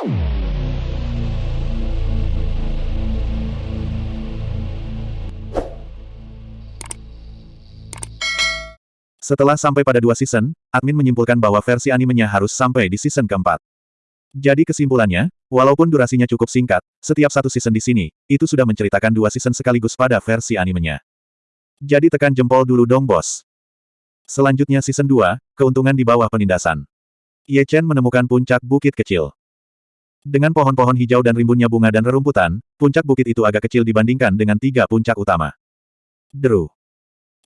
Setelah sampai pada dua season, admin menyimpulkan bahwa versi animenya harus sampai di season keempat. Jadi kesimpulannya, walaupun durasinya cukup singkat, setiap satu season di sini, itu sudah menceritakan dua season sekaligus pada versi animenya. Jadi tekan jempol dulu dong bos. Selanjutnya season 2, keuntungan di bawah penindasan. Ye Chen menemukan puncak bukit kecil. Dengan pohon-pohon hijau dan rimbunnya bunga dan rerumputan, puncak bukit itu agak kecil dibandingkan dengan tiga puncak utama. Deru.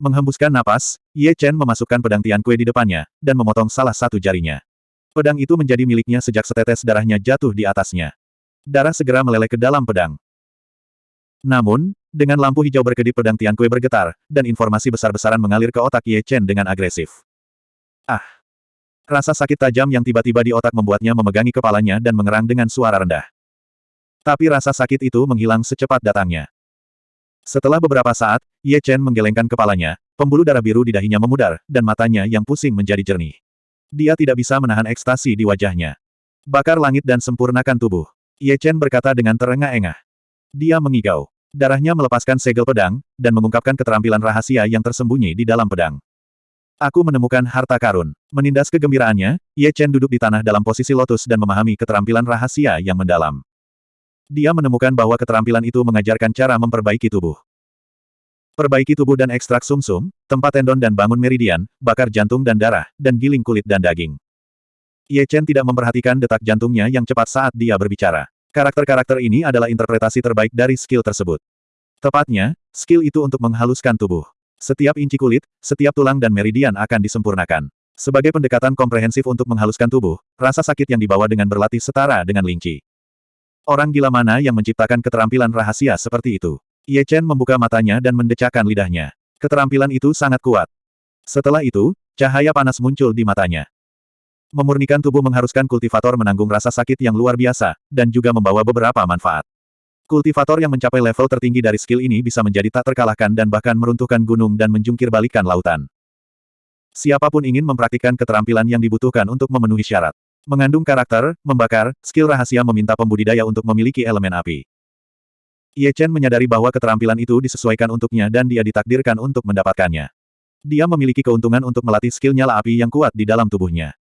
Menghembuskan napas, Ye Chen memasukkan pedang Tian Kue di depannya, dan memotong salah satu jarinya. Pedang itu menjadi miliknya sejak setetes darahnya jatuh di atasnya. Darah segera meleleh ke dalam pedang. Namun, dengan lampu hijau berkedip pedang Tian Kue bergetar, dan informasi besar-besaran mengalir ke otak Ye Chen dengan agresif. Ah! Rasa sakit tajam yang tiba-tiba di otak membuatnya memegangi kepalanya dan mengerang dengan suara rendah. Tapi rasa sakit itu menghilang secepat datangnya. Setelah beberapa saat, Ye Chen menggelengkan kepalanya, pembuluh darah biru di dahinya memudar, dan matanya yang pusing menjadi jernih. Dia tidak bisa menahan ekstasi di wajahnya. Bakar langit dan sempurnakan tubuh. Ye Chen berkata dengan terengah-engah. Dia mengigau. Darahnya melepaskan segel pedang, dan mengungkapkan keterampilan rahasia yang tersembunyi di dalam pedang. Aku menemukan harta karun. Menindas kegembiraannya, Ye Chen duduk di tanah dalam posisi lotus dan memahami keterampilan rahasia yang mendalam. Dia menemukan bahwa keterampilan itu mengajarkan cara memperbaiki tubuh. Perbaiki tubuh dan ekstrak sumsum, -sum, tempat tendon dan bangun meridian, bakar jantung dan darah, dan giling kulit dan daging. Ye Chen tidak memperhatikan detak jantungnya yang cepat saat dia berbicara. Karakter-karakter ini adalah interpretasi terbaik dari skill tersebut. Tepatnya, skill itu untuk menghaluskan tubuh. Setiap inci kulit, setiap tulang dan meridian akan disempurnakan. Sebagai pendekatan komprehensif untuk menghaluskan tubuh, rasa sakit yang dibawa dengan berlatih setara dengan linci. Orang gila mana yang menciptakan keterampilan rahasia seperti itu? Ye Chen membuka matanya dan mendecakkan lidahnya. Keterampilan itu sangat kuat. Setelah itu, cahaya panas muncul di matanya. Memurnikan tubuh mengharuskan kultivator menanggung rasa sakit yang luar biasa, dan juga membawa beberapa manfaat. Kultivator yang mencapai level tertinggi dari skill ini bisa menjadi tak terkalahkan dan bahkan meruntuhkan gunung dan menjungkir balikan lautan. Siapa pun ingin mempraktikkan keterampilan yang dibutuhkan untuk memenuhi syarat. Mengandung karakter, membakar, skill rahasia meminta pembudidaya untuk memiliki elemen api. Ye Chen menyadari bahwa keterampilan itu disesuaikan untuknya dan dia ditakdirkan untuk mendapatkannya. Dia memiliki keuntungan untuk melatih skill nyala api yang kuat di dalam tubuhnya.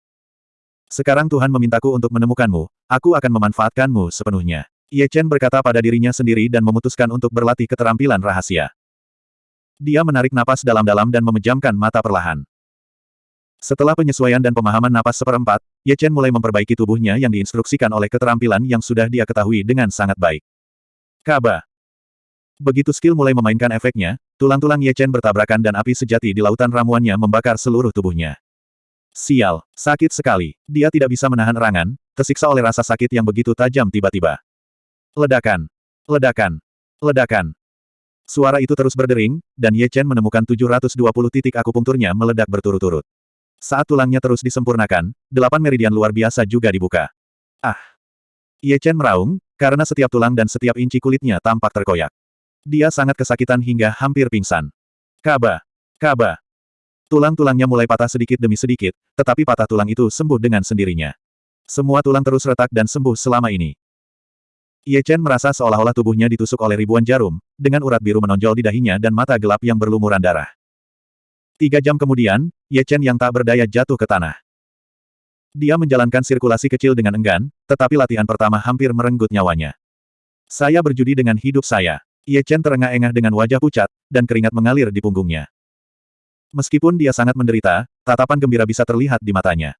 Sekarang Tuhan memintaku untuk menemukanmu, aku akan memanfaatkanmu sepenuhnya. Ye Chen berkata pada dirinya sendiri dan memutuskan untuk berlatih keterampilan rahasia. Dia menarik napas dalam-dalam dan memejamkan mata perlahan. Setelah penyesuaian dan pemahaman napas seperempat, Ye Chen mulai memperbaiki tubuhnya yang diinstruksikan oleh keterampilan yang sudah dia ketahui dengan sangat baik. Kaba. Begitu skill mulai memainkan efeknya, tulang-tulang Ye Chen bertabrakan dan api sejati di lautan ramuannya membakar seluruh tubuhnya. Sial, sakit sekali. Dia tidak bisa menahan erangan, tersiksa oleh rasa sakit yang begitu tajam tiba-tiba. Ledakan. Ledakan. Ledakan. Suara itu terus berdering, dan Ye Chen menemukan 720 titik akupunkturnya meledak berturut-turut. Saat tulangnya terus disempurnakan, delapan meridian luar biasa juga dibuka. Ah! Ye Chen meraung, karena setiap tulang dan setiap inci kulitnya tampak terkoyak. Dia sangat kesakitan hingga hampir pingsan. Kaba! Kaba! Tulang-tulangnya mulai patah sedikit demi sedikit, tetapi patah tulang itu sembuh dengan sendirinya. Semua tulang terus retak dan sembuh selama ini. Ye Chen merasa seolah-olah tubuhnya ditusuk oleh ribuan jarum, dengan urat biru menonjol di dahinya dan mata gelap yang berlumuran darah. Tiga jam kemudian, Ye Chen yang tak berdaya jatuh ke tanah. Dia menjalankan sirkulasi kecil dengan enggan, tetapi latihan pertama hampir merenggut nyawanya. Saya berjudi dengan hidup saya. Ye Chen terengah-engah dengan wajah pucat, dan keringat mengalir di punggungnya. Meskipun dia sangat menderita, tatapan gembira bisa terlihat di matanya.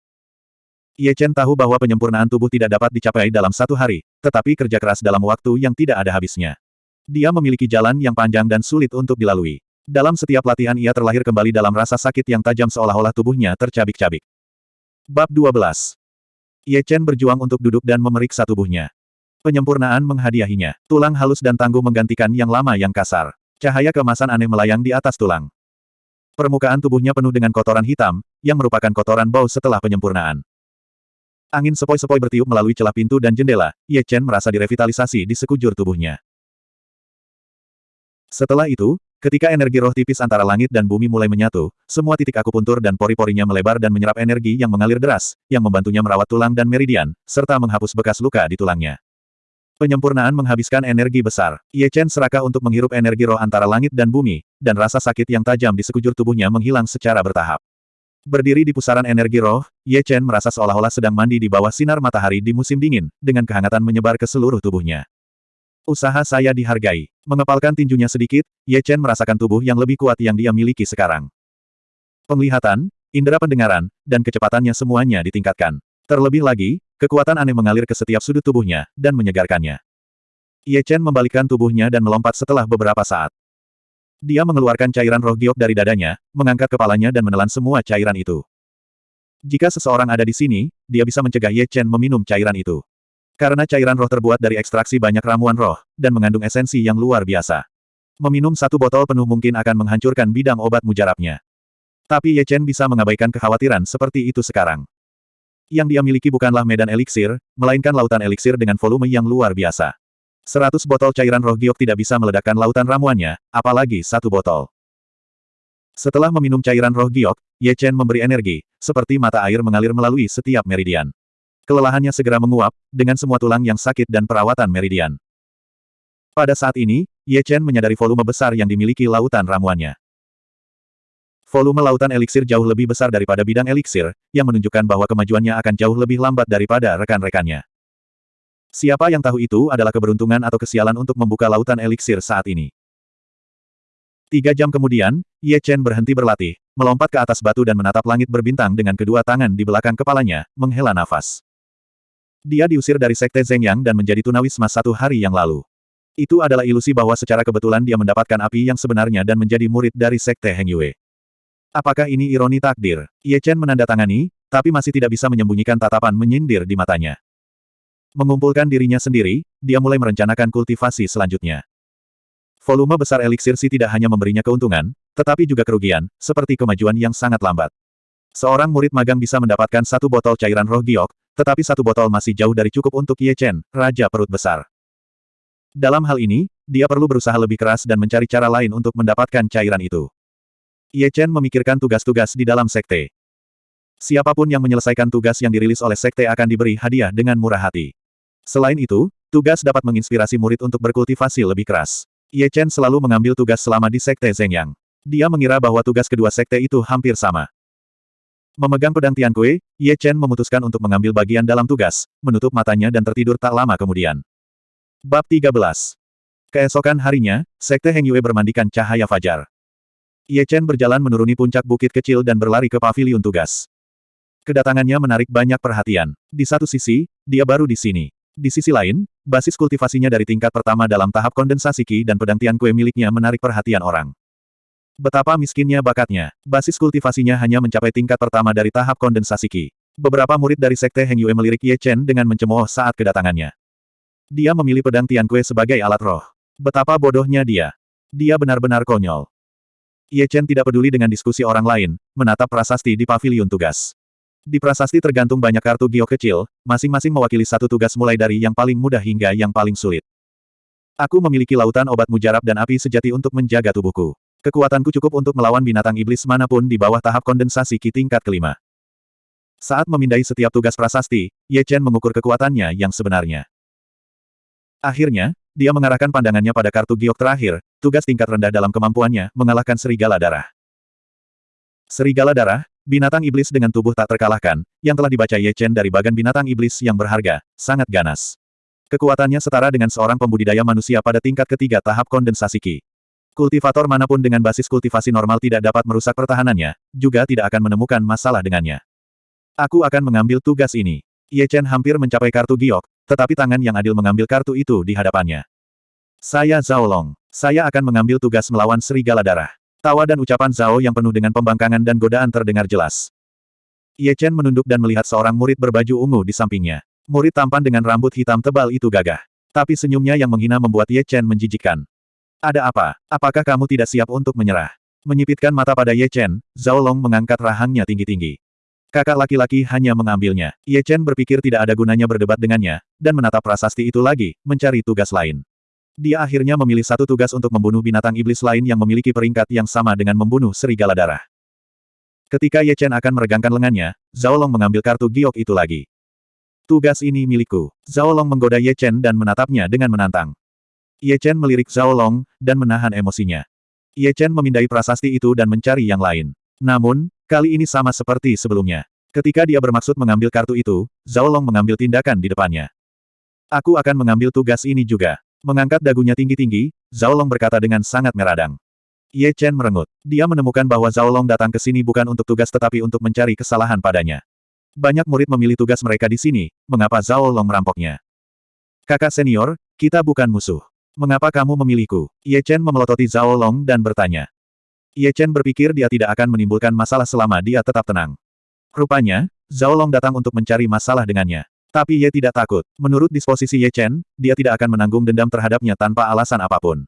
Ye Chen tahu bahwa penyempurnaan tubuh tidak dapat dicapai dalam satu hari, tetapi kerja keras dalam waktu yang tidak ada habisnya. Dia memiliki jalan yang panjang dan sulit untuk dilalui. Dalam setiap latihan ia terlahir kembali dalam rasa sakit yang tajam seolah-olah tubuhnya tercabik-cabik. Bab 12. Ye Chen berjuang untuk duduk dan memeriksa tubuhnya. Penyempurnaan menghadiahinya. Tulang halus dan tangguh menggantikan yang lama yang kasar. Cahaya kemasan aneh melayang di atas tulang. Permukaan tubuhnya penuh dengan kotoran hitam, yang merupakan kotoran bau setelah penyempurnaan. Angin sepoi-sepoi bertiup melalui celah pintu dan jendela, Ye Chen merasa direvitalisasi di sekujur tubuhnya. Setelah itu, ketika energi roh tipis antara langit dan bumi mulai menyatu, semua titik akupuntur dan pori-porinya melebar dan menyerap energi yang mengalir deras, yang membantunya merawat tulang dan meridian, serta menghapus bekas luka di tulangnya. Penyempurnaan menghabiskan energi besar. Ye Chen serakah untuk menghirup energi roh antara langit dan bumi, dan rasa sakit yang tajam di sekujur tubuhnya menghilang secara bertahap. Berdiri di pusaran energi roh, Ye Chen merasa seolah-olah sedang mandi di bawah sinar matahari di musim dingin, dengan kehangatan menyebar ke seluruh tubuhnya. Usaha saya dihargai. Mengepalkan tinjunya sedikit, Ye Chen merasakan tubuh yang lebih kuat yang dia miliki sekarang. Penglihatan, indera pendengaran, dan kecepatannya semuanya ditingkatkan. Terlebih lagi, kekuatan aneh mengalir ke setiap sudut tubuhnya, dan menyegarkannya. Ye Chen membalikkan tubuhnya dan melompat setelah beberapa saat. Dia mengeluarkan cairan roh giok dari dadanya, mengangkat kepalanya dan menelan semua cairan itu. Jika seseorang ada di sini, dia bisa mencegah Ye Chen meminum cairan itu. Karena cairan roh terbuat dari ekstraksi banyak ramuan roh, dan mengandung esensi yang luar biasa. Meminum satu botol penuh mungkin akan menghancurkan bidang obat mujarabnya. Tapi Ye Chen bisa mengabaikan kekhawatiran seperti itu sekarang. Yang dia miliki bukanlah medan eliksir, melainkan lautan eliksir dengan volume yang luar biasa. Seratus botol cairan roh giok tidak bisa meledakkan lautan ramuannya, apalagi satu botol. Setelah meminum cairan roh giok, Ye Chen memberi energi, seperti mata air mengalir melalui setiap meridian. Kelelahannya segera menguap, dengan semua tulang yang sakit dan perawatan meridian. Pada saat ini, Ye Chen menyadari volume besar yang dimiliki lautan ramuannya. Volume lautan eliksir jauh lebih besar daripada bidang eliksir, yang menunjukkan bahwa kemajuannya akan jauh lebih lambat daripada rekan-rekannya. Siapa yang tahu itu adalah keberuntungan atau kesialan untuk membuka lautan eliksir saat ini. Tiga jam kemudian, Ye Chen berhenti berlatih, melompat ke atas batu dan menatap langit berbintang dengan kedua tangan di belakang kepalanya, menghela nafas. Dia diusir dari Sekte Zhengyang dan menjadi tunawisma satu hari yang lalu. Itu adalah ilusi bahwa secara kebetulan dia mendapatkan api yang sebenarnya dan menjadi murid dari Sekte Heng Yue. Apakah ini ironi takdir? Ye Chen menandatangani, tapi masih tidak bisa menyembunyikan tatapan menyindir di matanya. Mengumpulkan dirinya sendiri, dia mulai merencanakan kultivasi selanjutnya. Volume besar eliksir si tidak hanya memberinya keuntungan, tetapi juga kerugian, seperti kemajuan yang sangat lambat. Seorang murid magang bisa mendapatkan satu botol cairan roh giok, tetapi satu botol masih jauh dari cukup untuk Ye Chen, Raja Perut Besar. Dalam hal ini, dia perlu berusaha lebih keras dan mencari cara lain untuk mendapatkan cairan itu. Ye Chen memikirkan tugas-tugas di dalam sekte. Siapa pun yang menyelesaikan tugas yang dirilis oleh sekte akan diberi hadiah dengan murah hati. Selain itu, tugas dapat menginspirasi murid untuk berkultivasi lebih keras. Ye Chen selalu mengambil tugas selama di sekte Zhengyang. Dia mengira bahwa tugas kedua sekte itu hampir sama. Memegang pedang Tian Kue, Ye Chen memutuskan untuk mengambil bagian dalam tugas, menutup matanya dan tertidur tak lama kemudian. Bab 13 Keesokan harinya, Sekte Heng Yue bermandikan cahaya fajar. Ye Chen berjalan menuruni puncak bukit kecil dan berlari ke pavilion tugas. Kedatangannya menarik banyak perhatian. Di satu sisi, dia baru di sini. Di sisi lain, basis kultivasinya dari tingkat pertama dalam tahap kondensasi Qi dan pedang Tian Kue miliknya menarik perhatian orang. Betapa miskinnya bakatnya. Basis kultivasinya hanya mencapai tingkat pertama dari tahap kondensasi Qi. Beberapa murid dari Sekte Heng Yue melirik Ye Chen dengan mencemooh saat kedatangannya. Dia memilih pedang Tian Kue sebagai alat roh. Betapa bodohnya dia. Dia benar-benar konyol. Ye Chen tidak peduli dengan diskusi orang lain, menatap prasasti di pavilion tugas. Di prasasti tergantung banyak kartu gio kecil, masing-masing mewakili satu tugas mulai dari yang paling mudah hingga yang paling sulit. Aku memiliki lautan obat mujarab dan api sejati untuk menjaga tubuhku. Kekuatanku cukup untuk melawan binatang iblis mana pun di bawah tahap kondensasi Ki tingkat kelima. Saat memindai setiap tugas prasasti, Ye Chen mengukur kekuatannya yang sebenarnya. Akhirnya, dia mengarahkan pandangannya pada kartu giok terakhir, tugas tingkat rendah dalam kemampuannya, mengalahkan serigala darah. Serigala darah, binatang iblis dengan tubuh tak terkalahkan, yang telah dibaca Ye Chen dari bagan binatang iblis yang berharga, sangat ganas. Kekuatannya setara dengan seorang pembudidaya manusia pada tingkat ketiga tahap kondensasi Ki. Kultivator mana pun dengan basis kultivasi normal tidak dapat merusak pertahanannya, juga tidak akan menemukan masalah dengannya. Aku akan mengambil tugas ini. Ye Chen hampir mencapai kartu giok, tetapi tangan yang adil mengambil kartu itu di hadapannya. Saya Zhao Long. Saya akan mengambil tugas melawan serigala darah. Tawa dan ucapan Zhao yang penuh dengan pembangkangan dan godaan terdengar jelas. Ye Chen menunduk dan melihat seorang murid berbaju ungu di sampingnya. Murid tampan dengan rambut hitam tebal itu gagah. Tapi senyumnya yang menghina membuat Ye Chen menjijikkan. Ada apa? Apakah kamu tidak siap untuk menyerah? Menyipitkan mata pada Ye Chen, Zhao Long mengangkat rahangnya tinggi-tinggi. Kakak laki-laki hanya mengambilnya. Ye Chen berpikir tidak ada gunanya berdebat dengannya, dan menatap prasasti itu lagi, mencari tugas lain. Dia akhirnya memilih satu tugas untuk membunuh binatang iblis lain yang memiliki peringkat yang sama dengan membunuh serigala darah. Ketika Ye Chen akan meregangkan lengannya, Zhao Long mengambil kartu giok itu lagi. Tugas ini milikku. Zhao Long menggoda Ye Chen dan menatapnya dengan menantang. Ye Chen melirik Zhao Long, dan menahan emosinya. Ye Chen memindai prasasti itu dan mencari yang lain. Namun, kali ini sama seperti sebelumnya. Ketika dia bermaksud mengambil kartu itu, Zhao Long mengambil tindakan di depannya. Aku akan mengambil tugas ini juga. Mengangkat dagunya tinggi-tinggi, Zhao Long berkata dengan sangat meradang. Ye Chen merengut. Dia menemukan bahwa Zhao Long datang ke sini bukan untuk tugas tetapi untuk mencari kesalahan padanya. Banyak murid memilih tugas mereka di sini, mengapa Zhao Long merampoknya? Kakak senior, kita bukan musuh. Mengapa kamu memilihku? Ye Chen memelototi Zhao Long dan bertanya. Ye Chen berpikir dia tidak akan menimbulkan masalah selama dia tetap tenang. Rupanya, Zhao Long datang untuk mencari masalah dengannya. Tapi Ye tidak takut. Menurut disposisi Ye Chen, dia tidak akan menanggung dendam terhadapnya tanpa alasan apa pun.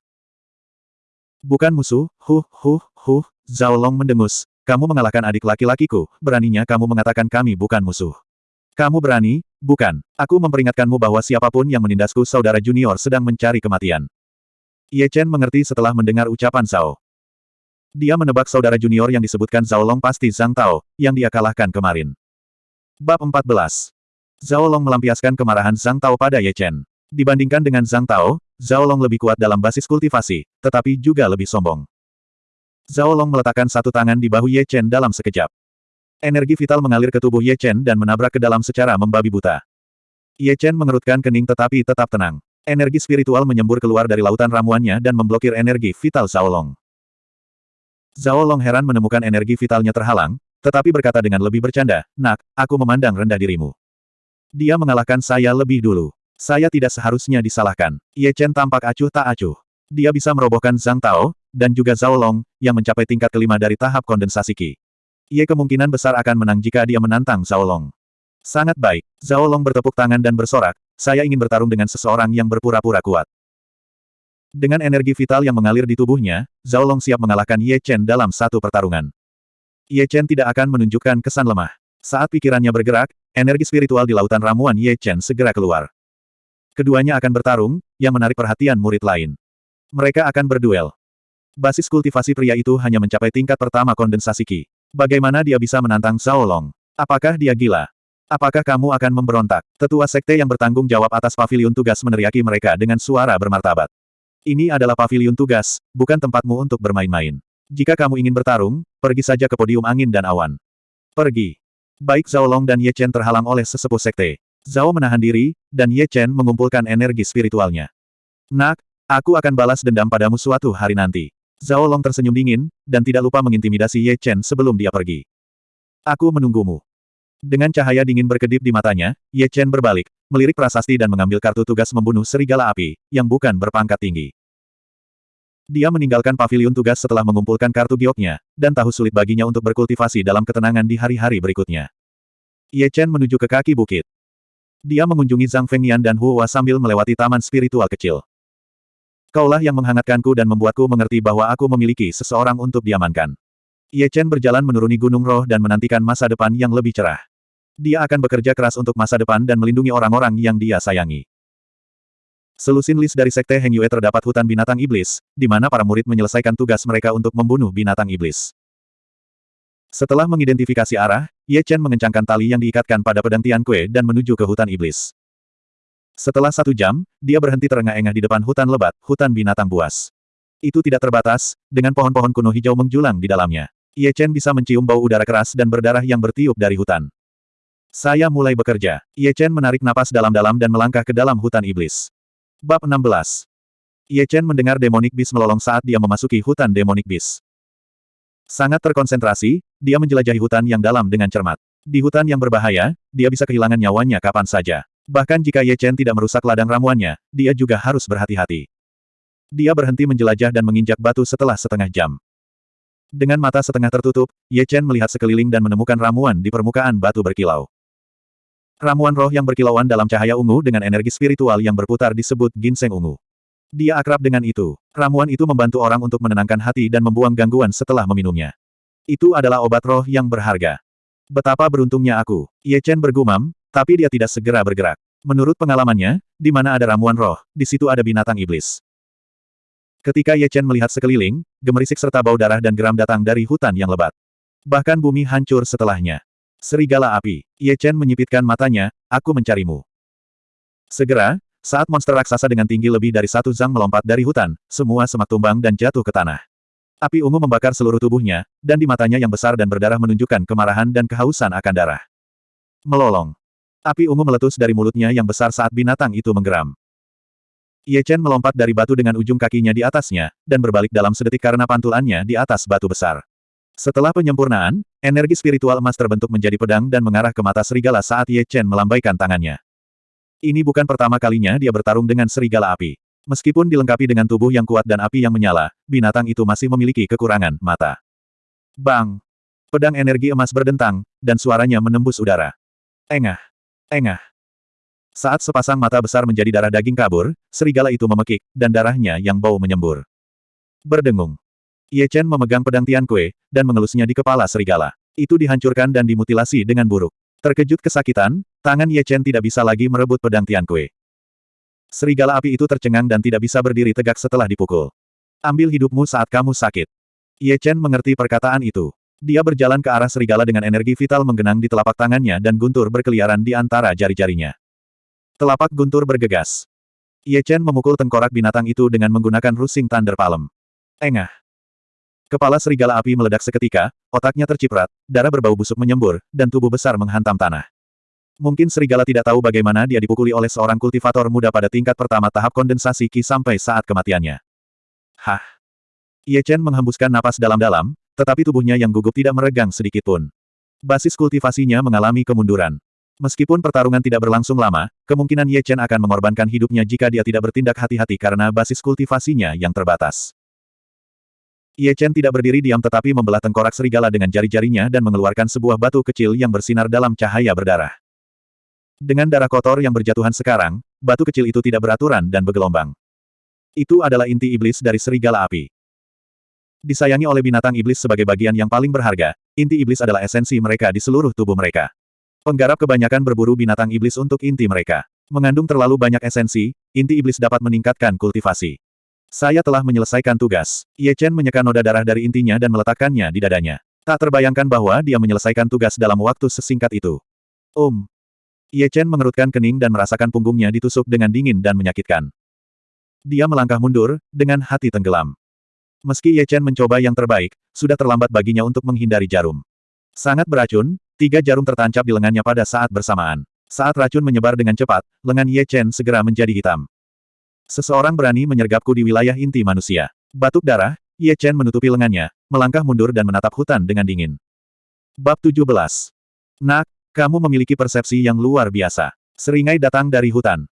Bukan musuh, huh, huh, huh, Zhao Long mendengus. Kamu mengalahkan adik laki-lakiku, beraninya kamu mengatakan kami bukan musuh. Kamu berani, bukan. Aku memperingatkanmu bahwa siapa pun yang menindasku saudara junior sedang mencari kematian. Ye Chen mengerti setelah mendengar ucapan Zhao. Dia menebak saudara junior yang disebutkan Zhao Long pasti Zhang Tao, yang dia kalahkan kemarin. Bab 14. Zhao Long melampiaskan kemarahan Zhang Tao pada Ye Chen. Dibandingkan dengan Zhang Tao, Zhao Long lebih kuat dalam basis kultivasi, tetapi juga lebih sombong. Zhao Long meletakkan satu tangan di bahu Ye Chen dalam sekejap. Energi vital mengalir ke tubuh Ye Chen dan menabrak ke dalam secara membabi buta. Ye Chen mengerutkan kening tetapi tetap tenang. Energi spiritual menyembur keluar dari lautan ramuannya dan memblokir energi vital Zhao Long. Zhao Long heran menemukan energi vitalnya terhalang, tetapi berkata dengan lebih bercanda, Nak, aku memandang rendah dirimu. Dia mengalahkan saya lebih dulu. Saya tidak seharusnya disalahkan. Ye Chen tampak acuh tak acuh. Dia bisa merobohkan Zhang Tao, dan juga Zhao Long, yang mencapai tingkat kelima dari tahap kondensasi Qi. Ye kemungkinan besar akan menang jika dia menantang Zhao Long. Sangat baik. Zhao Long bertepuk tangan dan bersorak, saya ingin bertarung dengan seseorang yang berpura-pura kuat. Dengan energi vital yang mengalir di tubuhnya, Zhao Long siap mengalahkan Ye Chen dalam satu pertarungan. Ye Chen tidak akan menunjukkan kesan lemah. Saat pikirannya bergerak, energi spiritual di lautan ramuan Ye Chen segera keluar. Keduanya akan bertarung, yang menarik perhatian murid lain. Mereka akan berduel. Basis kultivasi pria itu hanya mencapai tingkat pertama kondensasi Qi. Bagaimana dia bisa menantang Zhao Long? Apakah dia gila? Apakah kamu akan memberontak? Tetua sekte yang bertanggung jawab atas pavilion tugas meneriaki mereka dengan suara bermartabat. Ini adalah pavilion tugas, bukan tempatmu untuk bermain-main. Jika kamu ingin bertarung, pergi saja ke podium angin dan awan. Pergi. Baik Zhao Long dan Ye Chen terhalang oleh sesepuh sekte. Zhao menahan diri, dan Ye Chen mengumpulkan energi spiritualnya. Nak, aku akan balas dendam padamu suatu hari nanti. Zhao Long tersenyum dingin, dan tidak lupa mengintimidasi Ye Chen sebelum dia pergi. Aku menunggumu. Dengan cahaya dingin berkedip di matanya, Ye Chen berbalik, melirik prasasti dan mengambil kartu tugas membunuh serigala api, yang bukan berpangkat tinggi. Dia meninggalkan pavilion tugas setelah mengumpulkan kartu gioknya, dan tahu sulit baginya untuk berkultivasi dalam ketenangan di hari-hari berikutnya. Ye Chen menuju ke kaki bukit. Dia mengunjungi Zhang Fengnian dan Huwa sambil melewati taman spiritual kecil. Kaulah yang menghangatkanku dan membuatku mengerti bahwa aku memiliki seseorang untuk diamankan. Ye Chen berjalan menuruni gunung roh dan menantikan masa depan yang lebih cerah. Dia akan bekerja keras untuk masa depan dan melindungi orang-orang yang dia sayangi. Selusin list dari Sekte Heng Yue terdapat hutan binatang iblis, di mana para murid menyelesaikan tugas mereka untuk membunuh binatang iblis. Setelah mengidentifikasi arah, Ye Chen mengencangkan tali yang diikatkan pada pedang Tian Kue dan menuju ke hutan iblis. Setelah satu jam, dia berhenti terengah-engah di depan hutan lebat, hutan binatang buas. Itu tidak terbatas, dengan pohon-pohon kuno hijau menjulang di dalamnya. Ye Chen bisa mencium bau udara keras dan berdarah yang bertiup dari hutan. Saya mulai bekerja. Ye Chen menarik napas dalam-dalam dan melangkah ke dalam hutan iblis. Bab 16 Ye Chen mendengar Demonic Beast melolong saat dia memasuki hutan Demonic Beast. Sangat terkonsentrasi, dia menjelajahi hutan yang dalam dengan cermat. Di hutan yang berbahaya, dia bisa kehilangan nyawanya kapan saja. Bahkan jika Ye Chen tidak merusak ladang ramuannya, dia juga harus berhati-hati. Dia berhenti menjelajah dan menginjak batu setelah setengah jam. Dengan mata setengah tertutup, Ye Chen melihat sekeliling dan menemukan ramuan di permukaan batu berkilau. Ramuan roh yang berkilauan dalam cahaya ungu dengan energi spiritual yang berputar disebut ginseng ungu. Dia akrab dengan itu. Ramuan itu membantu orang untuk menenangkan hati dan membuang gangguan setelah meminumnya. Itu adalah obat roh yang berharga. Betapa beruntungnya aku. Ye Chen bergumam, tapi dia tidak segera bergerak. Menurut pengalamannya, di mana ada ramuan roh, di situ ada binatang iblis. Ketika Ye Chen melihat sekeliling, gemerisik serta bau darah dan geram datang dari hutan yang lebat. Bahkan bumi hancur setelahnya. Serigala api. Ye Chen menyipitkan matanya, aku mencarimu. Segera, saat monster raksasa dengan tinggi lebih dari satu zang melompat dari hutan, semua semak tumbang dan jatuh ke tanah. Api ungu membakar seluruh tubuhnya, dan di matanya yang besar dan berdarah menunjukkan kemarahan dan kehausan akan darah. Melolong. Api ungu meletus dari mulutnya yang besar saat binatang itu menggeram. Ye Chen melompat dari batu dengan ujung kakinya di atasnya, dan berbalik dalam sedetik karena pantulannya di atas batu besar. Setelah penyempurnaan, energi spiritual emas terbentuk menjadi pedang dan mengarah ke mata serigala saat Ye Chen melambaikan tangannya. Ini bukan pertama kalinya dia bertarung dengan serigala api. Meskipun dilengkapi dengan tubuh yang kuat dan api yang menyala, binatang itu masih memiliki kekurangan mata. Bang! Pedang energi emas berdentang, dan suaranya menembus udara. Engah! Engah! Saat sepasang mata besar menjadi darah daging kabur, serigala itu memekik, dan darahnya yang bau menyembur. Berdengung. Ye Chen memegang pedang Tian Kue, dan mengelusnya di kepala serigala. Itu dihancurkan dan dimutilasi dengan buruk. Terkejut kesakitan, tangan Ye Chen tidak bisa lagi merebut pedang Tian Kue. Serigala api itu tercengang dan tidak bisa berdiri tegak setelah dipukul. Ambil hidupmu saat kamu sakit. Ye Chen mengerti perkataan itu. Dia berjalan ke arah serigala dengan energi vital menggenang di telapak tangannya dan guntur berkeliaran di antara jari-jarinya. Telapak guntur bergegas. Ye Chen memukul tengkorak binatang itu dengan menggunakan rusing Thunder Palm. Engah. Kepala serigala api meledak seketika, otaknya terciprat, darah berbau busuk menyembur, dan tubuh besar menghantam tanah. Mungkin serigala tidak tahu bagaimana dia dipukuli oleh seorang kultivator muda pada tingkat pertama tahap kondensasi Qi sampai saat kematiannya. Hah! Ye Chen menghembuskan napas dalam-dalam, tetapi tubuhnya yang gugup tidak meregang sedikitpun. Basis kultivasinya mengalami kemunduran. Meskipun pertarungan tidak berlangsung lama, kemungkinan Ye Chen akan mengorbankan hidupnya jika dia tidak bertindak hati-hati karena basis kultivasinya yang terbatas. Ye Chen tidak berdiri diam tetapi membelah tengkorak serigala dengan jari-jarinya dan mengeluarkan sebuah batu kecil yang bersinar dalam cahaya berdarah. Dengan darah kotor yang berjatuhan sekarang, batu kecil itu tidak beraturan dan bergelombang. Itu adalah inti iblis dari serigala api. Disayangi oleh binatang iblis sebagai bagian yang paling berharga, inti iblis adalah esensi mereka di seluruh tubuh mereka. Penggarap kebanyakan berburu binatang iblis untuk inti mereka. Mengandung terlalu banyak esensi, inti iblis dapat meningkatkan kultivasi. Saya telah menyelesaikan tugas. Ye Chen menyeka noda darah dari intinya dan meletakkannya di dadanya. Tak terbayangkan bahwa dia menyelesaikan tugas dalam waktu sesingkat itu. Um. Ye Chen mengerutkan kening dan merasakan punggungnya ditusuk dengan dingin dan menyakitkan. Dia melangkah mundur, dengan hati tenggelam. Meski Ye Chen mencoba yang terbaik, sudah terlambat baginya untuk menghindari jarum. Sangat beracun, Tiga jarum tertancap di lengannya pada saat bersamaan. Saat racun menyebar dengan cepat, lengan Ye Chen segera menjadi hitam. Seseorang berani menyergapku di wilayah inti manusia. Batuk darah, Ye Chen menutupi lengannya, melangkah mundur dan menatap hutan dengan dingin. Bab 17. Nak, kamu memiliki persepsi yang luar biasa. Seringai datang dari hutan.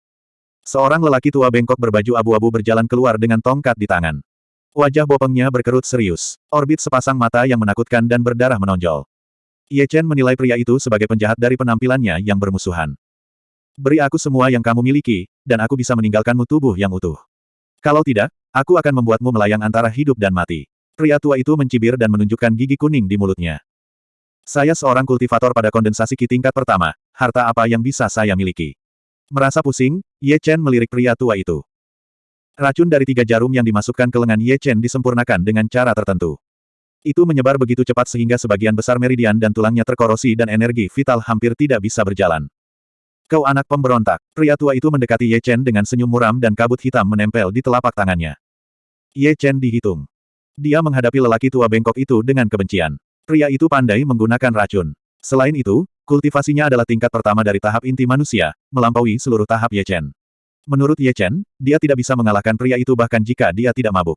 Seorang lelaki tua bengkok berbaju abu-abu berjalan keluar dengan tongkat di tangan. Wajah bopengnya berkerut serius. Orbit sepasang mata yang menakutkan dan berdarah menonjol. Ye Chen menilai pria itu sebagai penjahat dari penampilannya yang bermusuhan. Beri aku semua yang kamu miliki, dan aku bisa meninggalkanmu tubuh yang utuh. Kalau tidak, aku akan membuatmu melayang antara hidup dan mati. Pria tua itu mencibir dan menunjukkan gigi kuning di mulutnya. Saya seorang kultivator pada kondensasi ki tingkat pertama, harta apa yang bisa saya miliki? Merasa pusing, Ye Chen melirik pria tua itu. Racun dari tiga jarum yang dimasukkan ke lengan Ye Chen disempurnakan dengan cara tertentu. Itu menyebar begitu cepat sehingga sebagian besar meridian dan tulangnya terkorosi dan energi vital hampir tidak bisa berjalan. Kau anak pemberontak. Pria tua itu mendekati Ye Chen dengan senyum muram dan kabut hitam menempel di telapak tangannya. Ye Chen dihitung. Dia menghadapi lelaki tua bengkok itu dengan kebencian. Pria itu pandai menggunakan racun. Selain itu, kultivasinya adalah tingkat pertama dari tahap inti manusia, melampaui seluruh tahap Ye Chen. Menurut Ye Chen, dia tidak bisa mengalahkan pria itu bahkan jika dia tidak mabuk.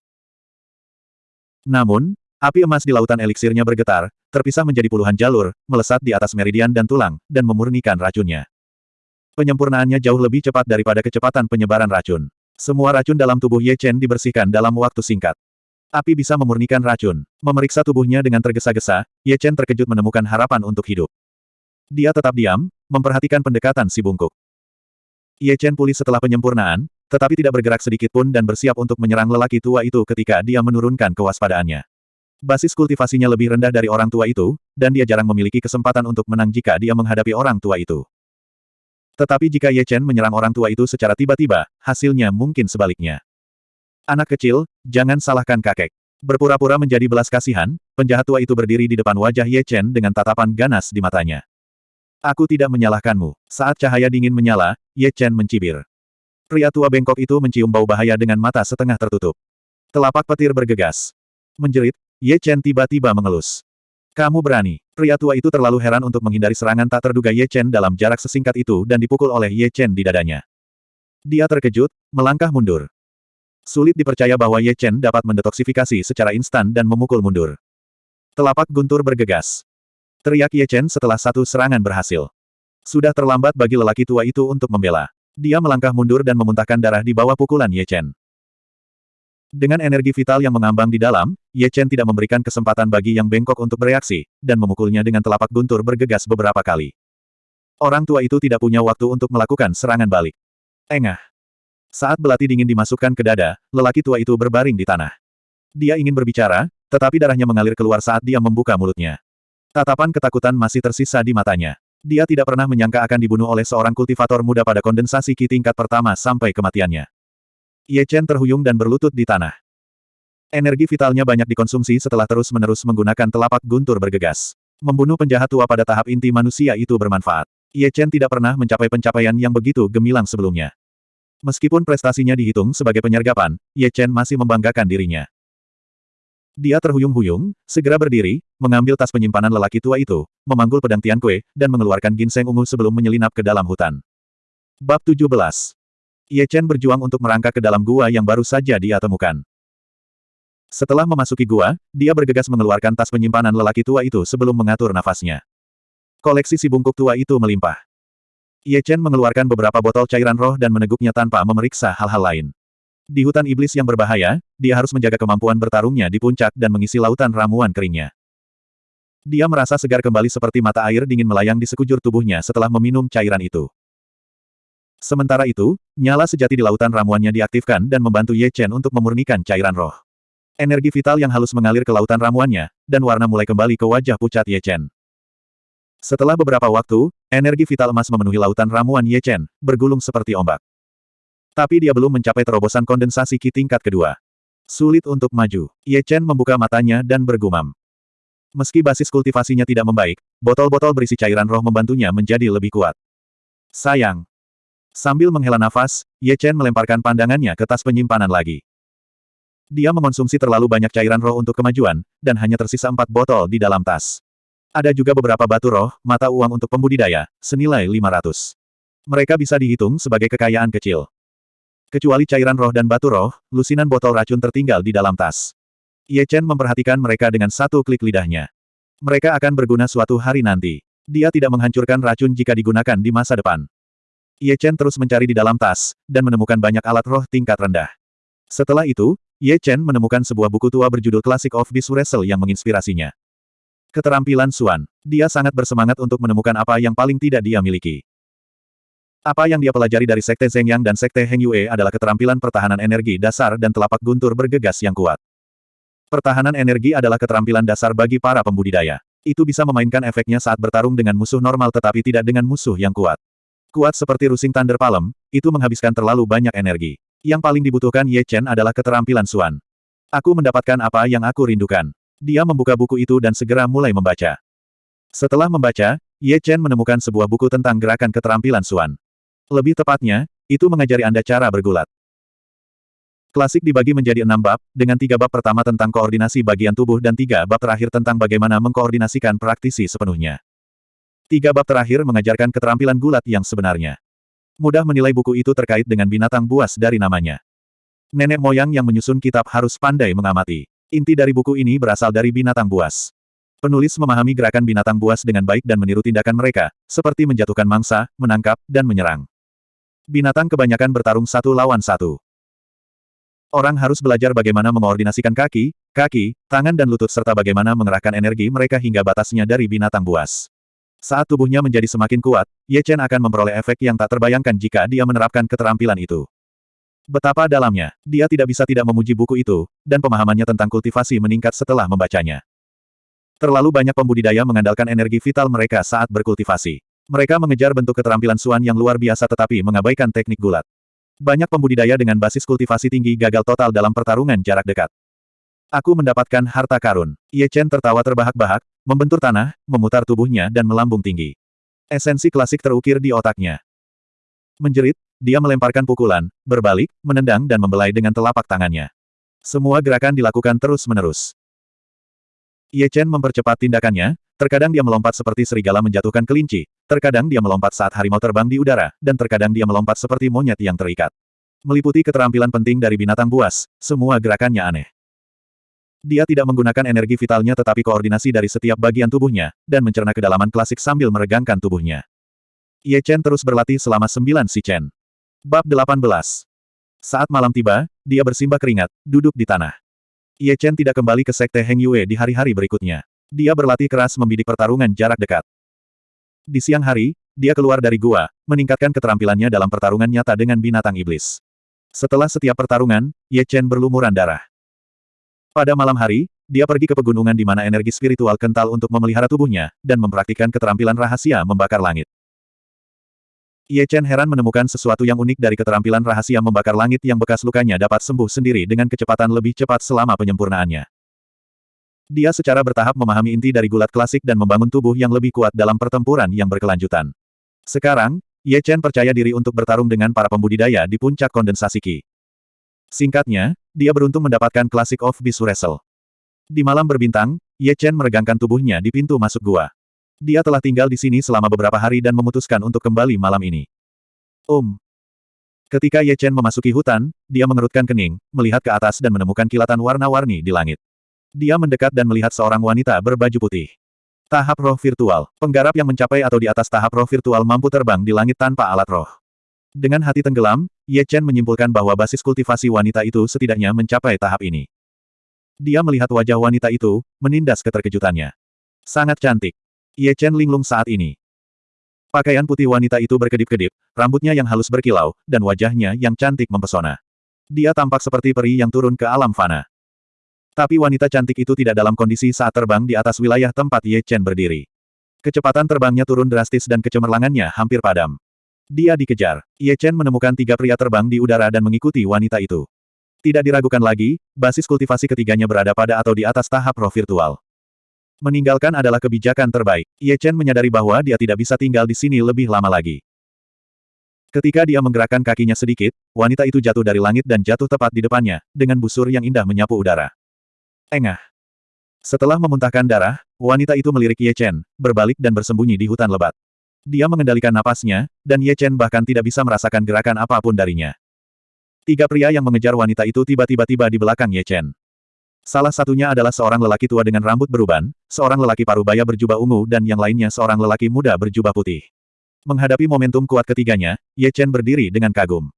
Namun, Api emas di lautan eliksirnya bergetar, terpisah menjadi puluhan jalur, melesat di atas meridian dan tulang, dan memurnikan racunnya. Penyempurnaannya jauh lebih cepat daripada kecepatan penyebaran racun. Semua racun dalam tubuh Ye Chen dibersihkan dalam waktu singkat. Api bisa memurnikan racun. Memeriksa tubuhnya dengan tergesa-gesa, Ye Chen terkejut menemukan harapan untuk hidup. Dia tetap diam, memperhatikan pendekatan si bungkuk. Ye Chen pulih setelah penyempurnaan, tetapi tidak bergerak sedikit pun dan bersiap untuk menyerang lelaki tua itu ketika dia menurunkan kewaspadaannya. Basis kultivasinya lebih rendah dari orang tua itu, dan dia jarang memiliki kesempatan untuk menang jika dia menghadapi orang tua itu. Tetapi jika Ye Chen menyerang orang tua itu secara tiba-tiba, hasilnya mungkin sebaliknya. Anak kecil, jangan salahkan kakek. Berpura-pura menjadi belas kasihan, penjahat tua itu berdiri di depan wajah Ye Chen dengan tatapan ganas di matanya. Aku tidak menyalahkanmu. Saat cahaya dingin menyala, Ye Chen mencibir. Pria tua bengkok itu mencium bau bahaya dengan mata setengah tertutup. Telapak petir bergegas. Menjerit, Ye Chen tiba-tiba mengelus. Kamu berani. Pria tua itu terlalu heran untuk menghindari serangan tak terduga Ye Chen dalam jarak sesingkat itu dan dipukul oleh Ye Chen di dadanya. Dia terkejut, melangkah mundur. Sulit dipercaya bahwa Ye Chen dapat mendetoksifikasi secara instan dan memukul mundur. Telapak guntur bergegas. Teriak Ye Chen setelah satu serangan berhasil. Sudah terlambat bagi lelaki tua itu untuk membela. Dia melangkah mundur dan memuntahkan darah di bawah pukulan Ye Chen. Dengan energi vital yang mengambang di dalam, Ye Chen tidak memberikan kesempatan bagi yang bengkok untuk bereaksi, dan memukulnya dengan telapak guntur bergegas beberapa kali. Orang tua itu tidak punya waktu untuk melakukan serangan balik. Engah. Saat belati dingin dimasukkan ke dada, lelaki tua itu berbaring di tanah. Dia ingin berbicara, tetapi darahnya mengalir keluar saat dia membuka mulutnya. Tatapan ketakutan masih tersisa di matanya. Dia tidak pernah menyangka akan dibunuh oleh seorang kultivator muda pada kondensasi ki tingkat pertama sampai kematiannya. Ye Chen terhuyung dan berlutut di tanah. Energi vitalnya banyak dikonsumsi setelah terus-menerus menggunakan telapak guntur bergegas. Membunuh penjahat tua pada tahap inti manusia itu bermanfaat. Ye Chen tidak pernah mencapai pencapaian yang begitu gemilang sebelumnya. Meskipun prestasinya dihitung sebagai penyergapan, Ye Chen masih membanggakan dirinya. Dia terhuyung-huyung, segera berdiri, mengambil tas penyimpanan lelaki tua itu, memanggul pedang Tian Kue, dan mengeluarkan ginseng ungu sebelum menyelinap ke dalam hutan. Bab 17 Ye Chen berjuang untuk merangkak ke dalam gua yang baru saja dia temukan. Setelah memasuki gua, dia bergegas mengeluarkan tas penyimpanan lelaki tua itu sebelum mengatur nafasnya. Koleksi si bungkuk tua itu melimpah. Ye Chen mengeluarkan beberapa botol cairan roh dan meneguknya tanpa memeriksa hal-hal lain. Di hutan iblis yang berbahaya, dia harus menjaga kemampuan bertarungnya di puncak dan mengisi lautan ramuan keringnya. Dia merasa segar kembali seperti mata air dingin melayang di sekujur tubuhnya setelah meminum cairan itu. Sementara itu, nyala sejati di lautan ramuannya diaktifkan dan membantu Ye Chen untuk memurnikan cairan roh. Energi vital yang halus mengalir ke lautan ramuannya, dan warna mulai kembali ke wajah pucat Ye Chen. Setelah beberapa waktu, energi vital emas memenuhi lautan ramuan Ye Chen, bergulung seperti ombak. Tapi dia belum mencapai terobosan kondensasi ki tingkat kedua. Sulit untuk maju. Ye Chen membuka matanya dan bergumam. Meski basis kultivasinya tidak membaik, botol-botol berisi cairan roh membantunya menjadi lebih kuat. Sayang. Sambil menghela nafas, Ye Chen melemparkan pandangannya ke tas penyimpanan lagi. Dia mengonsumsi terlalu banyak cairan roh untuk kemajuan, dan hanya tersisa empat botol di dalam tas. Ada juga beberapa batu roh, mata uang untuk pembudidaya, senilai 500. Mereka bisa dihitung sebagai kekayaan kecil. Kecuali cairan roh dan batu roh, lusinan botol racun tertinggal di dalam tas. Ye Chen memperhatikan mereka dengan satu klik lidahnya. Mereka akan berguna suatu hari nanti. Dia tidak menghancurkan racun jika digunakan di masa depan. Ye Chen terus mencari di dalam tas, dan menemukan banyak alat roh tingkat rendah. Setelah itu, Ye Chen menemukan sebuah buku tua berjudul Classic of Beast Wrestle yang menginspirasinya. Keterampilan Suan. Dia sangat bersemangat untuk menemukan apa yang paling tidak dia miliki. Apa yang dia pelajari dari Sekte Yang dan Sekte Heng Yue adalah keterampilan pertahanan energi dasar dan telapak guntur bergegas yang kuat. Pertahanan energi adalah keterampilan dasar bagi para pembudidaya. Itu bisa memainkan efeknya saat bertarung dengan musuh normal tetapi tidak dengan musuh yang kuat. Kuat seperti Rusing Thunder Palm, itu menghabiskan terlalu banyak energi. Yang paling dibutuhkan Ye Chen adalah keterampilan Suan. Aku mendapatkan apa yang aku rindukan. Dia membuka buku itu dan segera mulai membaca. Setelah membaca, Ye Chen menemukan sebuah buku tentang gerakan keterampilan Suan. Lebih tepatnya, itu mengajari Anda cara bergulat. Klasik dibagi menjadi enam bab, dengan tiga bab pertama tentang koordinasi bagian tubuh dan tiga bab terakhir tentang bagaimana mengkoordinasikan praktisi sepenuhnya. Tiga bab terakhir mengajarkan keterampilan gulat yang sebenarnya. Mudah menilai buku itu terkait dengan binatang buas dari namanya. Nenek moyang yang menyusun kitab harus pandai mengamati. Inti dari buku ini berasal dari binatang buas. Penulis memahami gerakan binatang buas dengan baik dan meniru tindakan mereka, seperti menjatuhkan mangsa, menangkap, dan menyerang. Binatang kebanyakan bertarung satu lawan satu. Orang harus belajar bagaimana mengordinasikan kaki, kaki, tangan dan lutut serta bagaimana mengerahkan energi mereka hingga batasnya dari binatang buas. Saat tubuhnya menjadi semakin kuat, Ye Chen akan memperoleh efek yang tak terbayangkan jika dia menerapkan keterampilan itu. Betapa dalamnya, dia tidak bisa tidak memuji buku itu, dan pemahamannya tentang kultivasi meningkat setelah membacanya. Terlalu banyak pembudidaya mengandalkan energi vital mereka saat berkultivasi. Mereka mengejar bentuk keterampilan suan yang luar biasa tetapi mengabaikan teknik gulat. Banyak pembudidaya dengan basis kultivasi tinggi gagal total dalam pertarungan jarak dekat. Aku mendapatkan harta karun. Ye Chen tertawa terbahak-bahak, membentur tanah, memutar tubuhnya dan melambung tinggi. Esensi klasik terukir di otaknya. Menjerit, dia melemparkan pukulan, berbalik, menendang dan membelai dengan telapak tangannya. Semua gerakan dilakukan terus-menerus. Ye Chen mempercepat tindakannya, terkadang dia melompat seperti serigala menjatuhkan kelinci, Terkadang dia melompat saat harimau terbang di udara, dan terkadang dia melompat seperti monyet yang terikat. Meliputi keterampilan penting dari binatang buas, semua gerakannya aneh. Dia tidak menggunakan energi vitalnya tetapi koordinasi dari setiap bagian tubuhnya, dan mencerna kedalaman klasik sambil meregangkan tubuhnya. Ye Chen terus berlatih selama sembilan si Chen. Bab 18 Saat malam tiba, dia bersimbah keringat, duduk di tanah. Ye Chen tidak kembali ke Sekte Heng Yue di hari-hari berikutnya. Dia berlatih keras membidik pertarungan jarak dekat. Di siang hari, dia keluar dari gua, meningkatkan keterampilannya dalam pertarungan nyata dengan binatang iblis. Setelah setiap pertarungan, Ye Chen berlumuran darah. Pada malam hari, dia pergi ke pegunungan di mana energi spiritual kental untuk memelihara tubuhnya, dan mempraktikkan keterampilan rahasia membakar langit. Ye Chen heran menemukan sesuatu yang unik dari keterampilan rahasia membakar langit yang bekas lukanya dapat sembuh sendiri dengan kecepatan lebih cepat selama penyempurnaannya. Dia secara bertahap memahami inti dari gulat klasik dan membangun tubuh yang lebih kuat dalam pertempuran yang berkelanjutan. Sekarang, Ye Chen percaya diri untuk bertarung dengan para pembudidaya di puncak kondensasi Qi. Singkatnya, dia beruntung mendapatkan Classic of Beast Wrestle. Di malam berbintang, Ye Chen meregangkan tubuhnya di pintu masuk gua. Dia telah tinggal di sini selama beberapa hari dan memutuskan untuk kembali malam ini. Um. Ketika Ye Chen memasuki hutan, dia mengerutkan kening, melihat ke atas dan menemukan kilatan warna-warni di langit. Dia mendekat dan melihat seorang wanita berbaju putih. Tahap roh virtual. Penggarap yang mencapai atau di atas tahap roh virtual mampu terbang di langit tanpa alat roh. Dengan hati tenggelam, Ye Chen menyimpulkan bahwa basis kultivasi wanita itu setidaknya mencapai tahap ini. Dia melihat wajah wanita itu, menindas keterkejutannya. Sangat cantik. Ye Chen linglung saat ini. Pakaian putih wanita itu berkedip-kedip, rambutnya yang halus berkilau, dan wajahnya yang cantik mempesona. Dia tampak seperti peri yang turun ke alam fana. Tapi wanita cantik itu tidak dalam kondisi saat terbang di atas wilayah tempat Ye Chen berdiri. Kecepatan terbangnya turun drastis dan kecemerlangannya hampir padam. Dia dikejar. Ye Chen menemukan tiga pria terbang di udara dan mengikuti wanita itu. Tidak diragukan lagi, basis kultivasi ketiganya berada pada atau di atas tahap roh virtual. Meninggalkan adalah kebijakan terbaik. Ye Chen menyadari bahwa dia tidak bisa tinggal di sini lebih lama lagi. Ketika dia menggerakkan kakinya sedikit, wanita itu jatuh dari langit dan jatuh tepat di depannya, dengan busur yang indah menyapu udara. Engah. Setelah memuntahkan darah, wanita itu melirik Ye Chen, berbalik dan bersembunyi di hutan lebat. Dia mengendalikan napasnya, dan Ye Chen bahkan tidak bisa merasakan gerakan apa pun darinya. Tiga pria yang mengejar wanita itu tiba-tiba tiba di belakang Ye Chen. Salah satunya adalah seorang lelaki tua dengan rambut beruban, seorang lelaki parubaya berjubah ungu dan yang lainnya seorang lelaki muda berjubah putih. Menghadapi momentum kuat ketiganya, Ye Chen berdiri dengan kagum.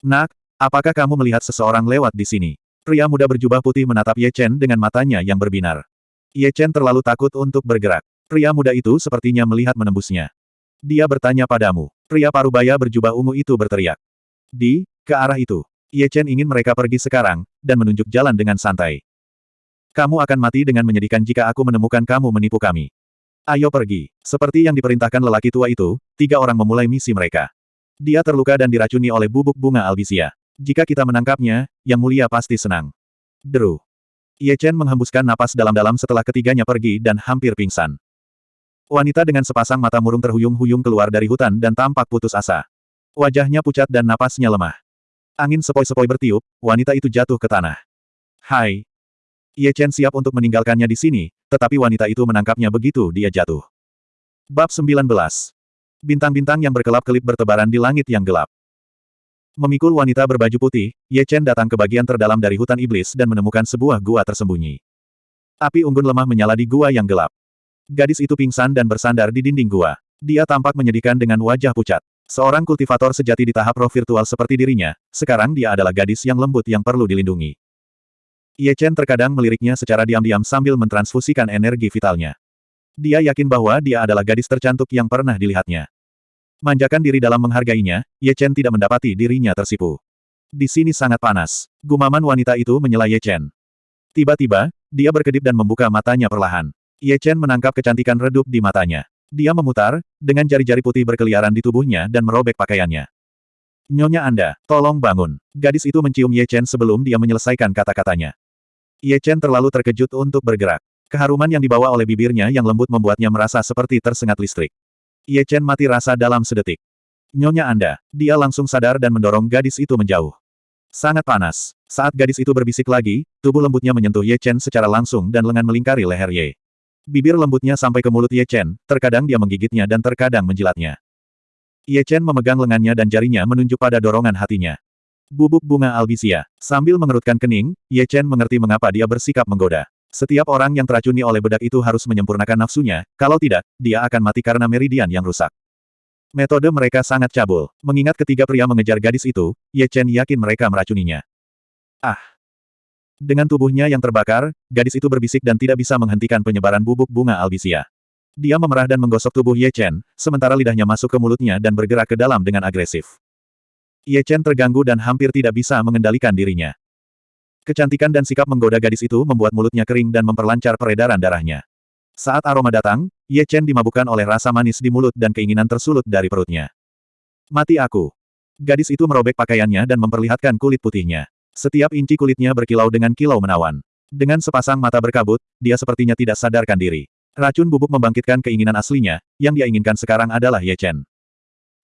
Nak, apakah kamu melihat seseorang lewat di sini? Pria muda berjubah putih menatap Ye Chen dengan matanya yang berbinar. Ye Chen terlalu takut untuk bergerak. Pria muda itu sepertinya melihat menembusnya. Dia bertanya padamu. Pria parubaya berjubah ungu itu berteriak. Di, ke arah itu. Ye Chen ingin mereka pergi sekarang, dan menunjuk jalan dengan santai. Kamu akan mati dengan menyedihkan jika aku menemukan kamu menipu kami. Ayo pergi. Seperti yang diperintahkan lelaki tua itu, tiga orang memulai misi mereka. Dia terluka dan diracuni oleh bubuk bunga albisia. Jika kita menangkapnya, Yang Mulia pasti senang. Deru. Ye Chen menghembuskan napas dalam-dalam setelah ketiganya pergi dan hampir pingsan. Wanita dengan sepasang mata murung terhuyung-huyung keluar dari hutan dan tampak putus asa. Wajahnya pucat dan napasnya lemah. Angin sepoi-sepoi bertiup, wanita itu jatuh ke tanah. Hai. Ye Chen siap untuk meninggalkannya di sini, tetapi wanita itu menangkapnya begitu dia jatuh. Bab 19. Bintang-bintang yang berkelap-kelip bertebaran di langit yang gelap. Memikul wanita berbaju putih, Ye Chen datang ke bagian terdalam dari hutan iblis dan menemukan sebuah gua tersembunyi. Api unggun lemah menyala di gua yang gelap. Gadis itu pingsan dan bersandar di dinding gua. Dia tampak menyedihkan dengan wajah pucat. Seorang kultivator sejati di tahap roh virtual seperti dirinya, sekarang dia adalah gadis yang lembut yang perlu dilindungi. Ye Chen terkadang meliriknya secara diam-diam sambil mentransfusikan energi vitalnya. Dia yakin bahwa dia adalah gadis tercantik yang pernah dilihatnya. Manjakan diri dalam menghargainya, Ye Chen tidak mendapati dirinya tersipu. Di sini sangat panas. Gumaman wanita itu menyela Ye Chen. Tiba-tiba, dia berkedip dan membuka matanya perlahan. Ye Chen menangkap kecantikan redup di matanya. Dia memutar, dengan jari-jari putih berkeliaran di tubuhnya dan merobek pakaiannya. Nyonya Anda, tolong bangun. Gadis itu mencium Ye Chen sebelum dia menyelesaikan kata-katanya. Ye Chen terlalu terkejut untuk bergerak. Keharuman yang dibawa oleh bibirnya yang lembut membuatnya merasa seperti tersengat listrik. Ye Chen mati rasa dalam sedetik. Nyonya Anda, dia langsung sadar dan mendorong gadis itu menjauh. Sangat panas. Saat gadis itu berbisik lagi, tubuh lembutnya menyentuh Ye Chen secara langsung dan lengan melingkari leher Ye. Bibir lembutnya sampai ke mulut Ye Chen, terkadang dia menggigitnya dan terkadang menjilatnya. Ye Chen memegang lengannya dan jarinya menunjuk pada dorongan hatinya. Bubuk bunga albisia. Sambil mengerutkan kening, Ye Chen mengerti mengapa dia bersikap menggoda. Setiap orang yang teracuni oleh bedak itu harus menyempurnakan nafsunya, kalau tidak, dia akan mati karena meridian yang rusak. Metode mereka sangat cabul. Mengingat ketiga pria mengejar gadis itu, Ye Chen yakin mereka meracuninya. Ah! Dengan tubuhnya yang terbakar, gadis itu berbisik dan tidak bisa menghentikan penyebaran bubuk bunga albisia. Dia memerah dan menggosok tubuh Ye Chen, sementara lidahnya masuk ke mulutnya dan bergerak ke dalam dengan agresif. Ye Chen terganggu dan hampir tidak bisa mengendalikan dirinya. Kecantikan dan sikap menggoda gadis itu membuat mulutnya kering dan memperlancar peredaran darahnya. Saat aroma datang, Ye Chen dimabukkan oleh rasa manis di mulut dan keinginan tersulut dari perutnya. Mati aku. Gadis itu merobek pakaiannya dan memperlihatkan kulit putihnya. Setiap inci kulitnya berkilau dengan kilau menawan. Dengan sepasang mata berkabut, dia sepertinya tidak sadarkan diri. Racun bubuk membangkitkan keinginan aslinya, yang dia inginkan sekarang adalah Ye Chen.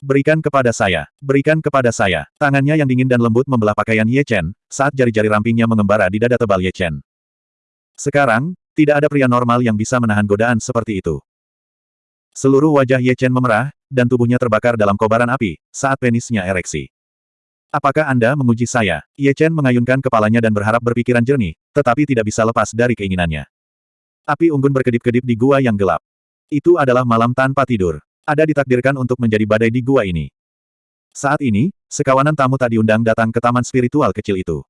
Berikan kepada saya, berikan kepada saya. Tangannya yang dingin dan lembut membelah pakaian Ye Chen, saat jari-jari rampingnya mengembara di dada tebal Ye Chen. Sekarang, tidak ada pria normal yang bisa menahan godaan seperti itu. Seluruh wajah Ye Chen memerah, dan tubuhnya terbakar dalam kobaran api, saat penisnya ereksi. Apakah Anda menguji saya? Ye Chen mengayunkan kepalanya dan berharap berpikiran jernih, tetapi tidak bisa lepas dari keinginannya. Api unggun berkedip-kedip di gua yang gelap. Itu adalah malam tanpa tidur. Ada ditakdirkan untuk menjadi badai di gua ini. Saat ini, sekawanan tamu tak diundang datang ke taman spiritual kecil itu.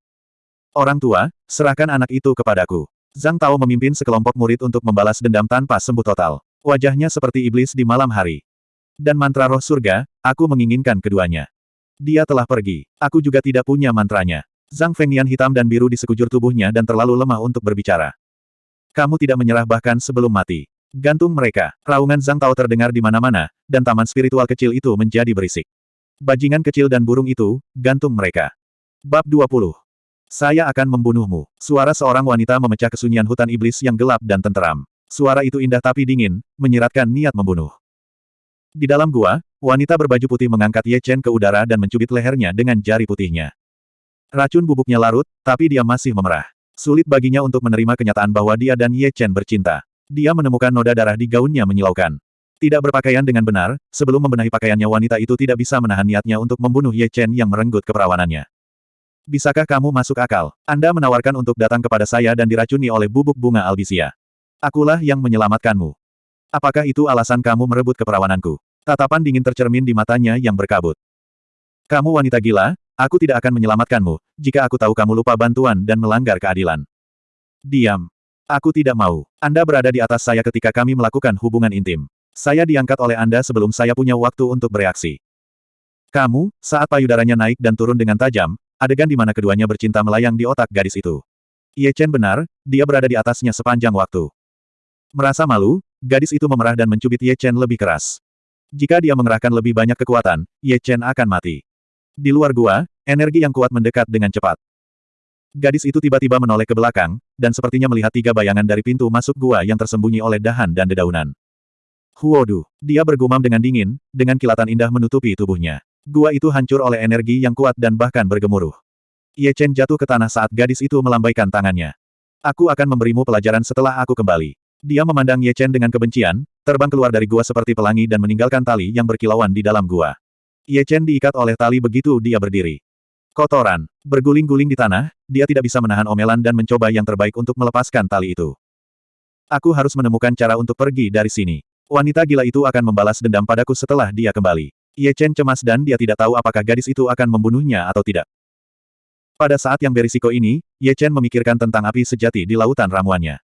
Orang tua, serahkan anak itu kepadaku. Zhang Tao memimpin sekelompok murid untuk membalas dendam tanpa sembuh total. Wajahnya seperti iblis di malam hari. Dan mantra roh surga, aku menginginkan keduanya. Dia telah pergi. Aku juga tidak punya mantranya. Zhang Fengnian hitam dan biru di sekujur tubuhnya dan terlalu lemah untuk berbicara. Kamu tidak menyerah bahkan sebelum mati. Gantung mereka. Raungan Zhang Tao terdengar di mana-mana, dan taman spiritual kecil itu menjadi berisik. Bajingan kecil dan burung itu, gantung mereka. Bab 20. Saya akan membunuhmu. Suara seorang wanita memecah kesunyian hutan iblis yang gelap dan tenteram. Suara itu indah tapi dingin, menyiratkan niat membunuh. Di dalam gua, wanita berbaju putih mengangkat Ye Chen ke udara dan mencubit lehernya dengan jari putihnya. Racun bubuknya larut, tapi dia masih memerah. Sulit baginya untuk menerima kenyataan bahwa dia dan Ye Chen bercinta. Dia menemukan noda darah di gaunnya menyilaukan. Tidak berpakaian dengan benar, sebelum membenahi pakaiannya wanita itu tidak bisa menahan niatnya untuk membunuh Ye Chen yang merenggut keperawanannya. Bisakah kamu masuk akal? Anda menawarkan untuk datang kepada saya dan diracuni oleh bubuk bunga albisia. Akulah yang menyelamatkanmu. Apakah itu alasan kamu merebut keperawananku? Tatapan dingin tercermin di matanya yang berkabut. Kamu wanita gila, Aku tidak akan menyelamatkanmu, jika aku tahu kamu lupa bantuan dan melanggar keadilan. Diam. Aku tidak mau. Anda berada di atas saya ketika kami melakukan hubungan intim. Saya diangkat oleh Anda sebelum saya punya waktu untuk bereaksi. Kamu, saat payudaranya naik dan turun dengan tajam, adegan di mana keduanya bercinta melayang di otak gadis itu. Ye Chen benar, dia berada di atasnya sepanjang waktu. Merasa malu, gadis itu memerah dan mencubit Ye Chen lebih keras. Jika dia mengerahkan lebih banyak kekuatan, Ye Chen akan mati. Di luar gua, energi yang kuat mendekat dengan cepat. Gadis itu tiba-tiba menoleh ke belakang, dan sepertinya melihat tiga bayangan dari pintu masuk gua yang tersembunyi oleh dahan dan dedaunan. Huodu. Dia bergumam dengan dingin, dengan kilatan indah menutupi tubuhnya. Gua itu hancur oleh energi yang kuat dan bahkan bergemuruh. Ye Chen jatuh ke tanah saat gadis itu melambaikan tangannya. Aku akan memberimu pelajaran setelah aku kembali. Dia memandang Ye Chen dengan kebencian, terbang keluar dari gua seperti pelangi dan meninggalkan tali yang berkilauan di dalam gua. Ye Chen diikat oleh tali begitu dia berdiri. Kotoran. Berguling-guling di tanah, dia tidak bisa menahan omelan dan mencoba yang terbaik untuk melepaskan tali itu. Aku harus menemukan cara untuk pergi dari sini. Wanita gila itu akan membalas dendam padaku setelah dia kembali. Ye Chen cemas dan dia tidak tahu apakah gadis itu akan membunuhnya atau tidak. Pada saat yang berisiko ini, Ye Chen memikirkan tentang api sejati di lautan ramuannya.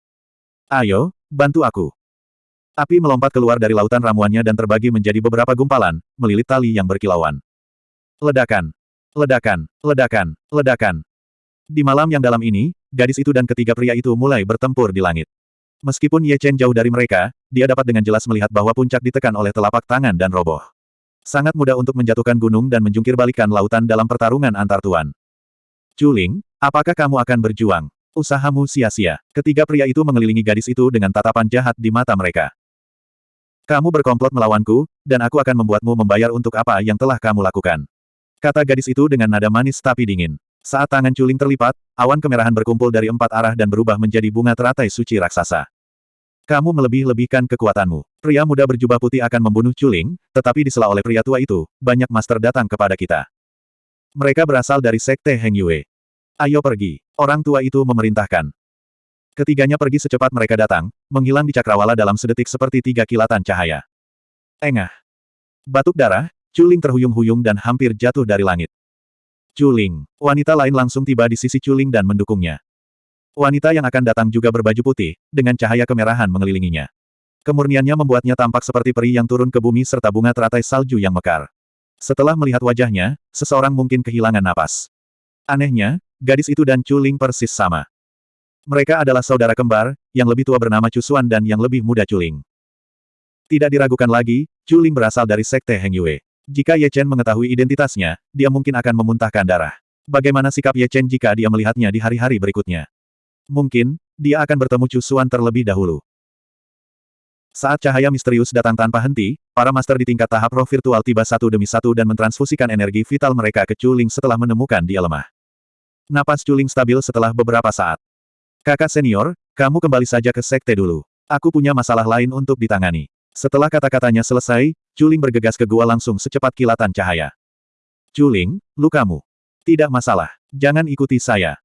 Ayo, bantu aku. Api melompat keluar dari lautan ramuannya dan terbagi menjadi beberapa gumpalan, melilit tali yang berkilauan. Ledakan. Ledakan. Ledakan. Ledakan. Di malam yang dalam ini, gadis itu dan ketiga pria itu mulai bertempur di langit. Meskipun Ye Chen jauh dari mereka, dia dapat dengan jelas melihat bahwa puncak ditekan oleh telapak tangan dan roboh. Sangat mudah untuk menjatuhkan gunung dan menjungkir balikan lautan dalam pertarungan antar tuan. Juling, apakah kamu akan berjuang? Usahamu sia-sia. Ketiga pria itu mengelilingi gadis itu dengan tatapan jahat di mata mereka. Kamu berkomplot melawanku, dan aku akan membuatmu membayar untuk apa yang telah kamu lakukan. Kata gadis itu dengan nada manis tapi dingin. Saat tangan Culing terlipat, awan kemerahan berkumpul dari empat arah dan berubah menjadi bunga teratai suci raksasa. Kamu melebih-lebihkan kekuatanmu. Pria muda berjubah putih akan membunuh Culing, tetapi disela oleh pria tua itu, banyak master datang kepada kita. Mereka berasal dari Sekte Heng Yue. Ayo pergi. Orang tua itu memerintahkan. Ketiganya pergi secepat mereka datang, menghilang di cakrawala dalam sedetik seperti tiga kilatan cahaya. Engah. Batuk darah, Culing terhuyung-huyung dan hampir jatuh dari langit. Culing. Wanita lain langsung tiba di sisi Culing dan mendukungnya. Wanita yang akan datang juga berbaju putih, dengan cahaya kemerahan mengelilinginya. Kemurniannya membuatnya tampak seperti peri yang turun ke bumi serta bunga teratai salju yang mekar. Setelah melihat wajahnya, seseorang mungkin kehilangan napas. Anehnya, gadis itu dan Culing persis sama. Mereka adalah saudara kembar, yang lebih tua bernama Cusuan dan yang lebih muda Culing. Tidak diragukan lagi, Culing berasal dari Sekte Heng Yue. Jika Ye Chen mengetahui identitasnya, dia mungkin akan memuntahkan darah. Bagaimana sikap Ye Chen jika dia melihatnya di hari-hari berikutnya? Mungkin, dia akan bertemu Cusuan terlebih dahulu. Saat cahaya misterius datang tanpa henti, para master di tingkat tahap roh virtual tiba satu demi satu dan mentransfusikan energi vital mereka ke Culing setelah menemukan dia lemah. Napas Culing stabil setelah beberapa saat. Kakak senior, kamu kembali saja ke sekte dulu. Aku punya masalah lain untuk ditangani. Setelah kata-katanya selesai, Culing bergegas ke gua langsung secepat kilatan cahaya. Culing, lukamu. Tidak masalah. Jangan ikuti saya.